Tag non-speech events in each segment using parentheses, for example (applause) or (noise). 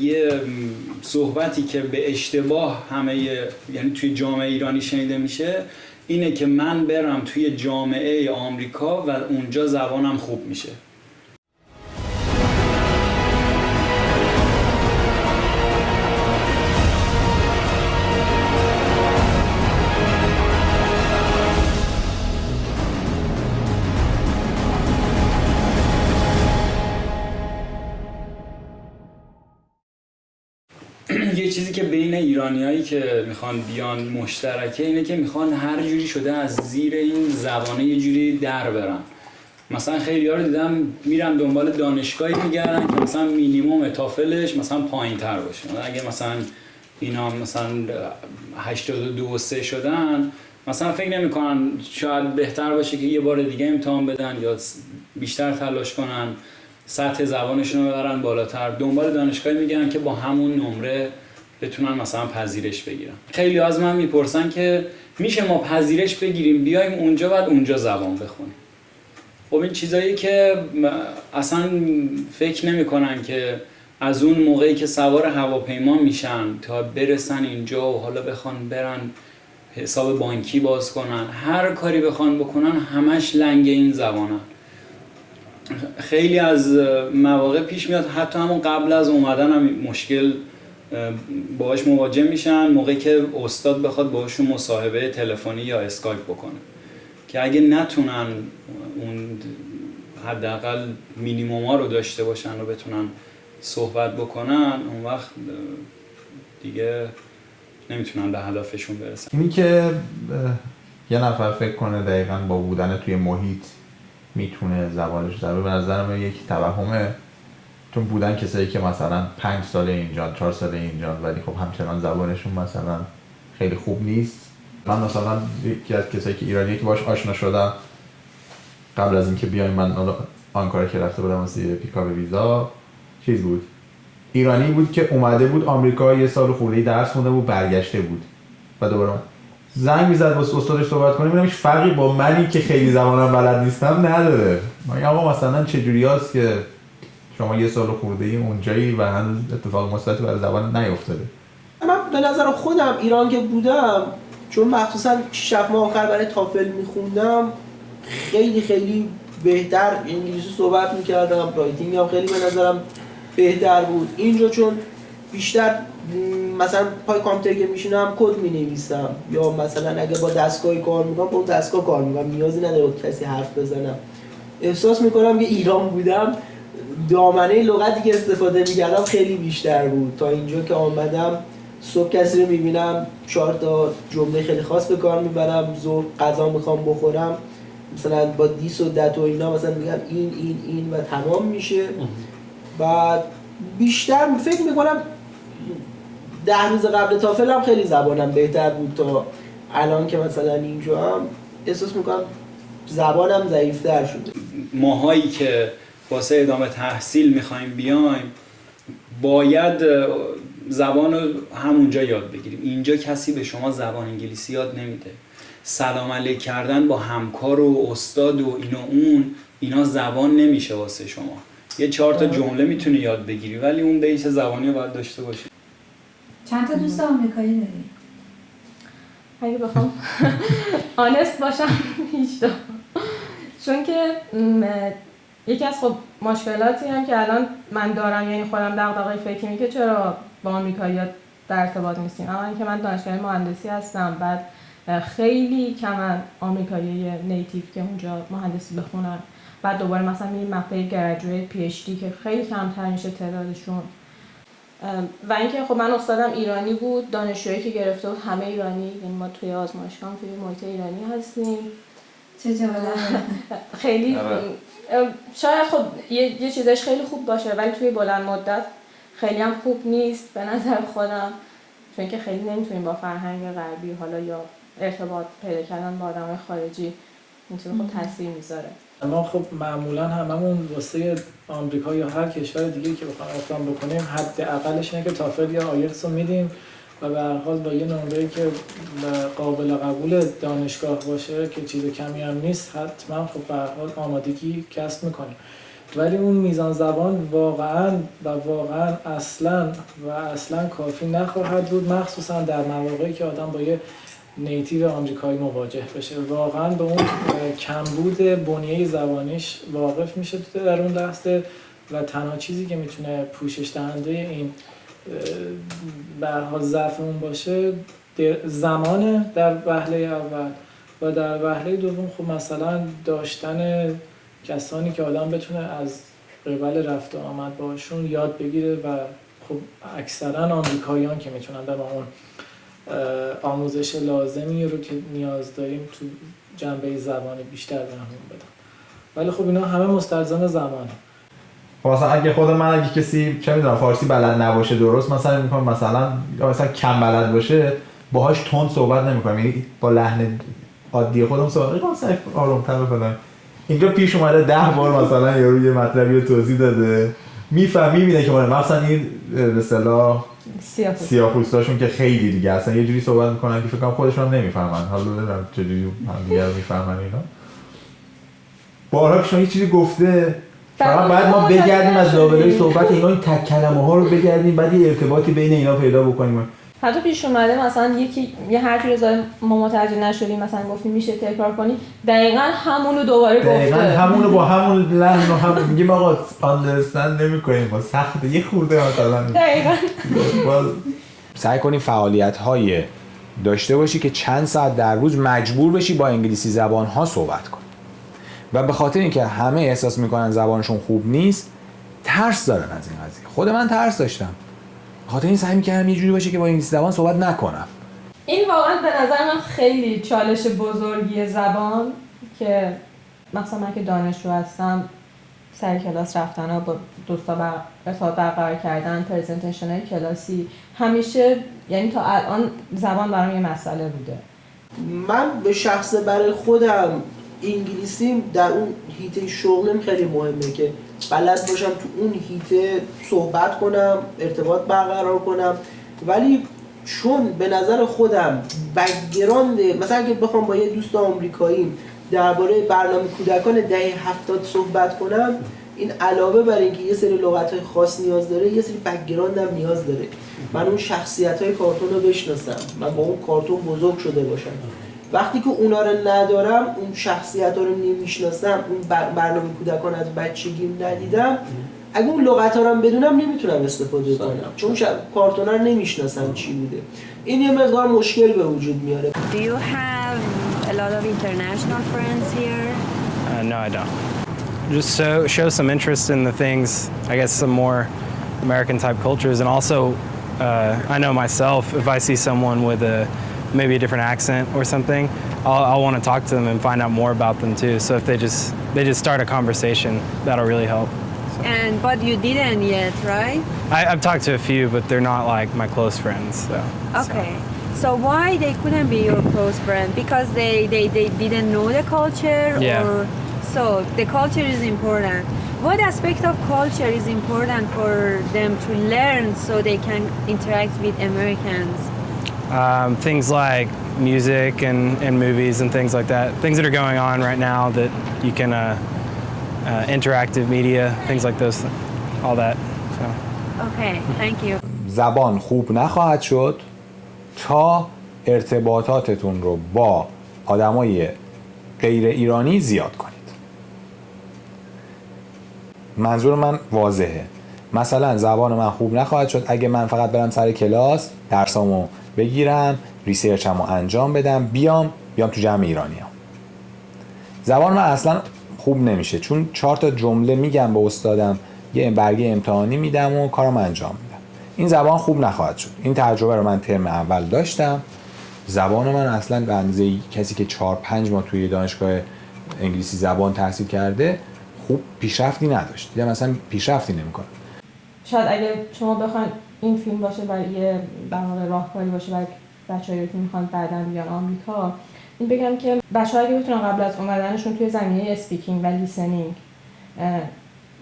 یه صحبتی که به اشتباه همه یعنی توی جامعه ایرانی شنیده میشه اینه که من برم توی جامعه آمریکا و اونجا زبانم خوب میشه. که بین ایرانیایی که می‌خوان بیان مشترکه اینه که می‌خوان هر جوری شده از زیر این زبانه یه جوری در برن. مثلا خیلی رو دیدم میرن دنبال دانشگاهی میگردن که مثلا مینیموم تافلش مثلا پایین تر باشه اگه مثلا اینا مثلا 82 و 3 شدن مثلا فکر نمی‌کنن شاید بهتر باشه که یه بار دیگه امتحان بدن یا بیشتر تلاش کنن سطح زبانشون رو ببرن بالاتر. دنبال دانشگاهی میگن که با همون نمره بتونن مثلا پذیرش بگیرن خیلی از من می‌پرسن که میشه ما پذیرش بگیریم بیایم اونجا بعد اونجا زبان بخونیم. خب این چیزایی که اصلا فکر نمی‌کنن که از اون موقعی که سوار هواپیما میشن تا برسن اینجا و حالا بخوان برن حساب بانکی باز کنن هر کاری بخوان بکنن همش لنگ این زبانن. خیلی از مواقع پیش میاد حتی همون قبل از اومدن هم مشکل باهاش مواجه میشن موقعی که استاد بخواد باهاشون مصاحبه تلفنی یا اسکایپ بکنه. که اگه نتونن اون حداقل مینیموما رو داشته باشن و بتونن صحبت بکنن اون وقت دیگه نمی‌تونن به هدفشون برسن. اینی که یه نفر فکر کنه دقیقا با بودن توی محیط می‌تونه زبانش در به نظر من یک توهمه. چون بودن کسایی که مثلا پنج سال اینجا چهار سال اینجا ولی خب همچنان زبانشون مثلا خیلی خوب نیست. من مثلا یکی از کسایی که ایرانی که باش آشنا شدم قبل از اینکه بیایم من آنکارا که رفته بودم واسه پیکا ویزا چیز بود؟ ایرانی بود که اومده بود آمریکا یه سال خورده درس خونده بود برگشته بود. و دوباره زنگ می‌زد با استادش صحبت ببینم هیچ فرقی با منی که خیلی زمانم بلد نیستم نداره. اما مثلا چجوری هست که شما یه سال خورده ای اونجایی و هنوز اتفاق مثبتی برای زبان نیفتاده. من به نظر خودم ایران که بودم چون مخصوصا 6 ماه آخر برای تافل میخوندم خیلی خیلی بهتر انگلیسی صحبت می‌کردم رایتینگ هم خیلی به نظرم بهتر بود. اینجا چون بیشتر مثلا پای کامپیوتر که میشینم کد می نویسم یا مثلا اگه با دستگاه کار می‌کنم با دستگاه کار می‌کنم. نیازی نداره کسی حرف بزنم. احساس می‌کنم که ایران بودم. دامنه لغتی که استفاده می‌کردم خیلی بیشتر بود. تا اینجا که آمدم صبح کسی رو می‌بینم چهار تا جمله خیلی خاص به کار می‌برم ظهر غذا می‌خوام بخورم مثلا با دیس و دت و اینا مثلا میگم این این این و تمام میشه. و بیشتر فکر می‌کنم ده روز قبل تافل هم خیلی زبانم بهتر بود تا الان که مثلا اینجا هم. احساس می‌کنم زبانم ضعیفتر شده. ماهایی که واسه ادامه تحصیل می‌خوایم بیایم باید زبان رو همونجا یاد بگیریم. اینجا کسی به شما زبان انگلیسی یاد نمیده. سلام علیک کردن با همکار و استاد و اینا اون اینا زبان نمیشه واسه شما. یه چهار تا جمله می‌تونی یاد بگیری ولی اون بیس زبانی رو باید داشته باشی. چند تا دوست آمریکایی داری؟ اگه بخوام. (laughs) آنست باشم هیچ چون که یکی از خب مشکلاتی هم که الان من دارم یعنی خودم دغدغه فکری که چرا با آمریکایی در ارتباط نیستیم. اما اینکه من دانشگاه مهندسی هستم بعد خیلی کم آمریکایی نیتیو که اونجا مهندسی بخونن. بعد دوباره مثلا میریم مقطع گریجویت پی اچ دی که خیلی کمتر میشه تعدادشون. و اینکه خب من استادم ایرانی بود دانشجویی که گرفته بود همه ایرانی یعنی ما توی آزمایشگاه توی محیط ایرانی هستیم. چه (laughs) خیلی آره. شاید خب یه, یه چیزش خیلی خوب باشه ولی توی بلند مدت خیلی هم خوب نیست به نظر خودم. چون که خیلی نمی‌تونیم با فرهنگ غربی حالا یا ارتباط پیدا کردن با آدم خارجی می‌تونه خب تاثیر می‌ذاره. ما خب معمولا هممون واسه آمریکا یا هر کشور دیگه که بخوایم اقدام بکنیم حد اقلش اینه که تافل یا آیلتس رو میدیم. و به هر حال با یه نمره که قابل قبول دانشگاه باشه که چیز کمی هم نیست حتما خب به هر حال آمادگی کسب می‌کنیم ولی اون میزان زبان واقعا و واقعا اصلا و اصلا کافی نخواهد بود مخصوصا در مواقعی که آدم با یه نیتیو آمریکایی مواجه بشه. واقعا به اون کمبود بنیه زبانیش واقف میشه در اون لحظه و تنها چیزی که می‌تونه پوشش دهنده این به هر حال ضعف اون باشه زمانه در وهله اول. و در وهله دوم خب مثلا داشتن کسانی که آدم بتونه از قبل رفت و آمد باشون یاد بگیره و خب اکثرا آمریکاییان که می‌تونن به اون آموزش لازمی رو که نیاز داریم تو جنبه زبانی بیشتر بهمون بدن. ولی خب اینا همه مستلزم زمانه. مثلا اگه خود من اگه کسی چه می‌دونم فارسی بلد نباشه درست مثلا می‌کنم مثلا مثلا کم بلد باشه باهاش تند صحبت نمی‌کنم. یعنی با لحن عادی خودم صحبت می‌کنم مثلا آرومتر فلان اینجا پیش اومده ده بار مثلا یارو یه مطلبی رو توضیح داده. میفهم می‌بینه که مال مثلا این به اصطلاح سیاه سیاه‌پوستاشون که خیلی دیگه اصلا یه جوری صحبت می‌کنن که فکر کنم خودشون هم نمی‌فهمن. حالا نمی‌دونم چجوری هم دیگه رو می‌فهمن اینا. بارها که شما یه چیزی گفته. فقط باید ما بگردیم از لابلای صحبت اینا این تک کلمه ها رو بگردیم بعد یه ارتباطی بین اینا پیدا بکنیم. حتی پیش اومده مثلا یکی یه حرفی رو ما متوجه نشدیم مثلا گفتیم میشه تکرار کنی. دقیقا همونو دوباره دقیقا گفته. همون رو با همون لحن و هم میگیم آقا آندرستند نمی‌کنیم. با سخته یه خورده مثلا. دقیقا. باز سعی کنی فعالیت های داشته باشی که چند ساعت در روز مجبور بشی با انگلیسی زبان ها صحبت کنی. و به خاطر اینکه همه احساس می‌کنن زبانشون خوب نیست ترس دارن از این قضیه. خود من ترس داشتم. خاطر این سعی می‌کردم یه جوری باشه که با انگلیسی زبان صحبت نکنم. این واقعا به نظر من خیلی چالش بزرگی زبان که مثلا من که دانشجو هستم سر کلاس رفتن و با دوستا بر ارتباط برقرار کردن پرزنتیشن های کلاسی همیشه یعنی تا الان زبان برام یه مسئله بوده. من به شخص برای خودم انگلیسی در اون هیته شغلم خیلی مهمه که بلد باشم تو اون هیته صحبت کنم ارتباط برقرار کنم. ولی چون به نظر خودم background مثلا اگه بخوام با یه دوست آمریکایی درباره برنامه کودکان دهه هفتاد صحبت کنم این علاوه بر اینکه یه سری لغت های خاص نیاز داره یه سری background هم نیاز داره. من اون شخصیت های کارتون رو بشناسم من با اون کارتون بزرگ شده باشم. وقتی که اونا رو ندارم اون شخصیت ها رو نمی‌شناسم اون بر- برنامه کودکان از بچگیم ندیدم اگه اون لغت ها رو هم بدونم نمی‌تونم استفاده کنم چون. کارتون رو نمی‌شناسم چی بوده این یه مقدار مشکل به وجود میاره Do you have a lot of international friends here? Uh, no, I don't. Just so, show some interest in the things, I guess, some more American type cultures. And also, uh, I know myself, if I see someone with a maybe a different accent or something, I'll, I'll want to talk to them and find out more about them too. So if they just they just start a conversation, that'll really help. And but you didn't yet, right? I, I've talked to a few, but they're not like my close friends. So, so. Okay. So why they couldn't be your close friend? Because they, they, they didn't know the culture Yeah. or so the culture is important. What aspect of culture is important for them to learn so they can interact with Americans? Um, things like music and, and movies and things like that. Things that are going on right now that you can, uh, uh, interactive media, things like those, all that. So. Okay, thank you. زبان خوب نخواهد شد تا ارتباطاتتون رو با آدمای غیر ایرانی زیاد کنید منظور من واضحه مثلا زبان من خوب نخواهد شد اگه من فقط برم سر کلاس درسامو بگیرم ریسرچمو انجام بدم بیام بیام تو جمع ایرانی هم. زبان من اصلا خوب نمیشه چون چهار تا جمله میگم به استادم یه برگه امتحانی میدم و کارم انجام میدم. این زبان خوب نخواهد شد. این تجربه رو من ترم اول داشتم. زبان من اصلا به اندازه کسی که چهار پنج ماه توی دانشگاه انگلیسی زبان تحصیل کرده خوب پیشرفتی نداشت. دیدم اصلا پیشرفتی نمی‌کنه. شاید اگه شما بخواین این فیلم باشه و یه واقع راهکاری باشه برای بچه‌ای که می‌خوان بعدا بیان آمریکا این بگم که بچه‌ها اگه بتونن قبل از اومدنشون توی زمینه speaking و listening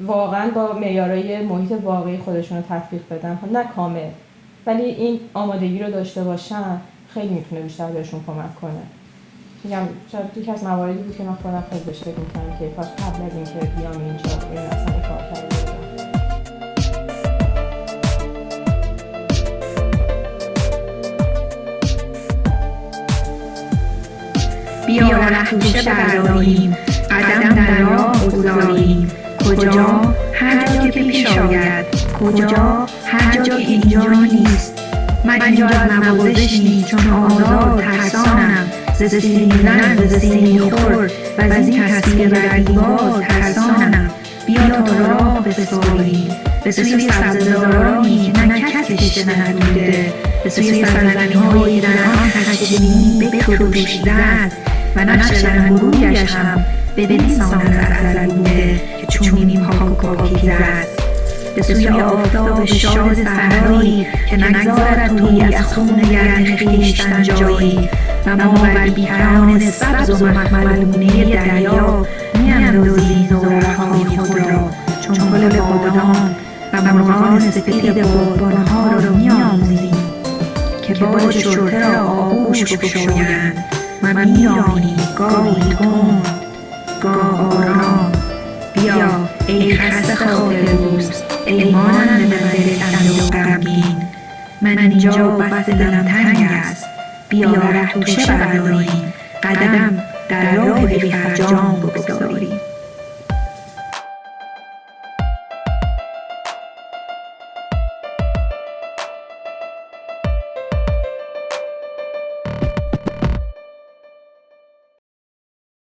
واقعا با معیارهای محیط واقعی خودشون رو تطبیق بدن نه کامل ولی این آمادگی رو داشته باشن خیلی می‌تونه بیشتر بهشون کمک کنه. میگم شاید یکی از مواردی بود که من خودم خیلی بهش فکر می‌کنم که کاش قبل از اینکه بیام اینجا این اصلا کار کرده بیا رفتوشه برداریم قدم در راه بگذاریم کجا؟ هر جا که پیش آید. کجا؟ هر جا که اینجا نیست. من اینجا از نوازش نیست چون آزاد ترسانم. ز سینی زن ز خور. و از این تصویر رقیبات ترسانم. بیا تا راه بسپاریم. به سوی سبززارانی که نه کس کشته ندوده به سوی سرزمینهایی در آن خشمگینی بکروش زد و نقش رنگرویش هم بدین سان از ازل بوده که چونین پاک و پاکیزه است به سوی آفتاب شاد صحرایی که نگذارد روی از خون گرم خویشتن جایی. و ما بر بیکران سبز و مخملگونه دریا میاندازیم زورقهای خود را. چون گل بادام و مرغان سپید بادبانها را میآموزیم که باج شرطه را آغوش بگشایند. و میرانی گاهی کند گاه آرام بیا ای خسته خاطر دوست ای مانند من تنگ و غمگین من اینجا بس دلم تنگ است. بیا ره توشه برداریم. قدم در راه بی فرجام بگذاریم.